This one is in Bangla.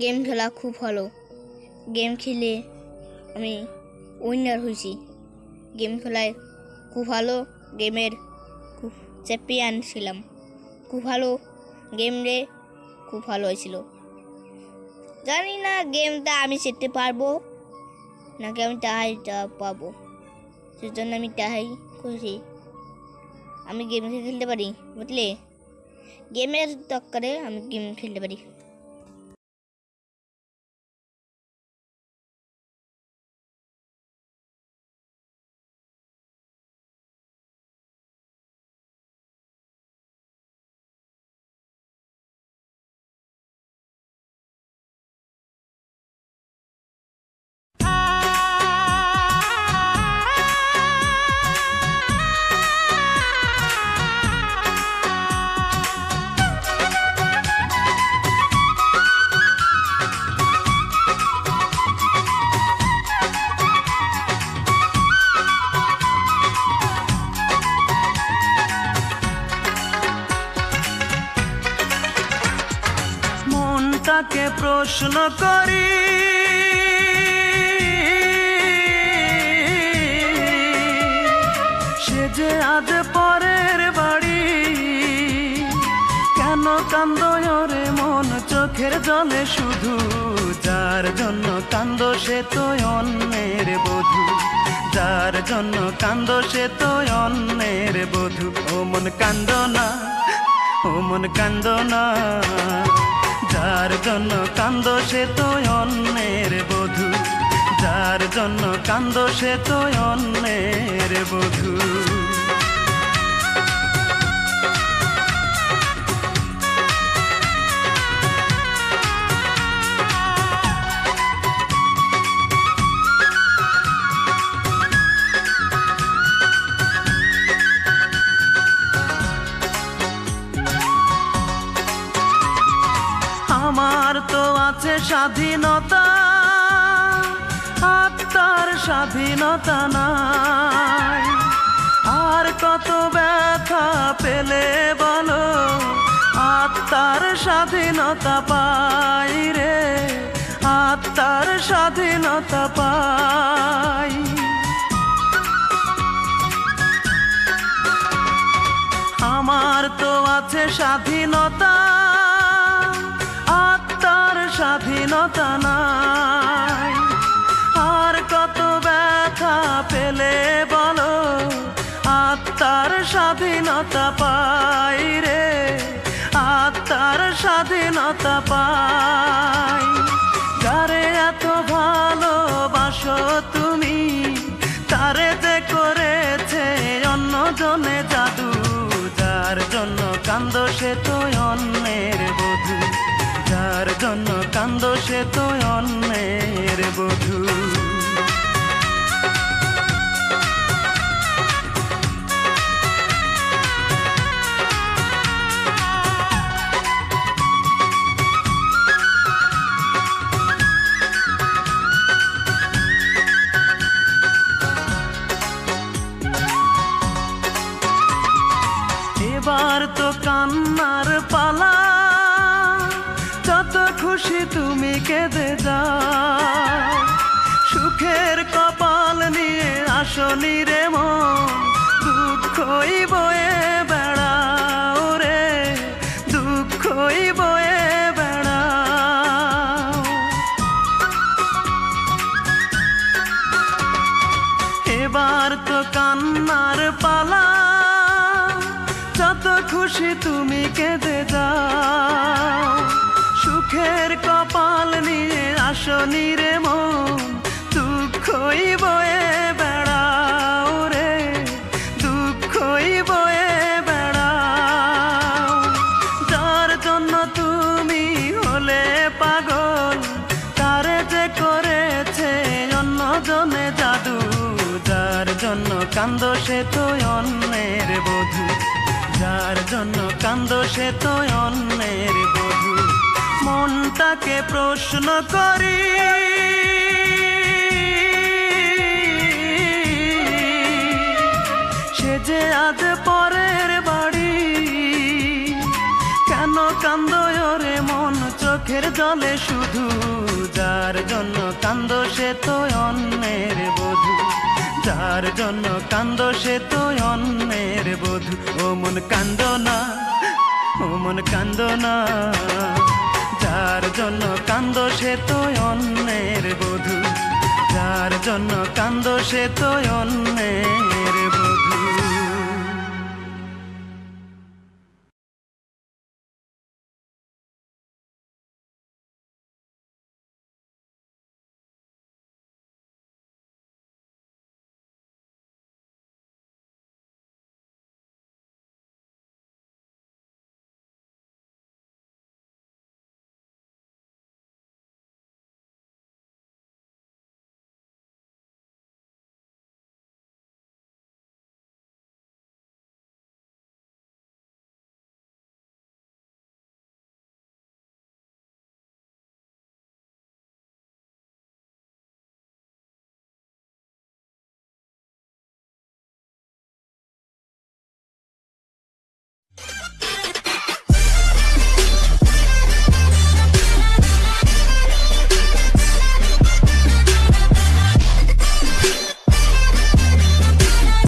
গেম খেলা খুব ভালো। গেম খেলে আমি উইনার হয়েছি। গেম খেলায় খুব ভালো গেমের খুব চ্যাম্পিয়ন ছিলাম। খুব ভালো গেম রে খুব ভালো হয়েছিল। জানি না গেমটা আমি শিখতে পারব নাকি আমি টাহাইটা পাবো। সেজন্য আমি টাহাই করেছি। আমি গেম খেলতে পারি, বুঝলে? গেমের দরকারে আমি গেম খেলতে পারি। মনটাকে প্রশ্ন করি। সে যে আজ পরের বাড়ি, কেন কান্দ রে মন? চোখের জলে শুধু যার জন্য কান্দ সে তো অন্যের বধূ। যার জন্য কান্দ সে তো অন্যের বধূ। ও মন কান্দ না, ও মন কান্দ না। জন্য কান্দ সে তো অন্যের বধূ। যার জন্য কান্দ সে তো অন্যের বধূ। স্বাধীনতা, আত্মার স্বাধীনতা নাই। আর কত ব্যথা পেলে বলো, আত্মার স্বাধীনতা পাই রে, আত্মার স্বাধীনতা পাই। আমার তো আছে স্বাধীনতা স্বাধীনতা নাই। আর কত ব্যথা পেলে বলো, আত্মার স্বাধীনতা পাই রে, আত্মার স্বাধীনতা পাই। যারে এত ভালোবাসো তুমি? তারে যে করেছে অন্য জনে জাদু, যার জন্য কান্দ সে তো অন্যের বধূ। যার জন্য কান্দ সে তো অন্যের বধূ। এবার তো কান্নার খুশি তুমি কেঁদে যাও। সুখের কপাল নিয়ে আসনি রে মন, দুঃখই বয়ে বেড়াও রে, দুঃখই বয়ে বেড়াও। এবার তো কান্নার পালা, যত খুশি তুমি কেঁদে যাও। সুখের কপাল নিয়ে আসনি রে মন, দুঃখই বয়ে বেড়াও রে, দুঃখই বয়ে বেড়াও। যার জন্য তুমি হলে পাগল, তারে যে করেছে অন্য জনে জাদু, যার জন্য কান্দ সে তো অন্যের বধূ, যার জন্য কান্দ সে তো অন্যের বধূ। মনটাকে প্রশ্ন করি। সে যে আজ পরের বাড়ি, কেন কান্দ রে মন? চোখে চোখের জলে শুধু যার জন্য কান্দ সে তো অন্যের বধূ। যার জন্য কান্দ সে তো অন্যের বধূ। ও মন কান্দ না, ও মন কান্দ না। যার জন্য কান্দ সে তো অন্যের বধূ যার জন্য কান্দ সে তো অন্যের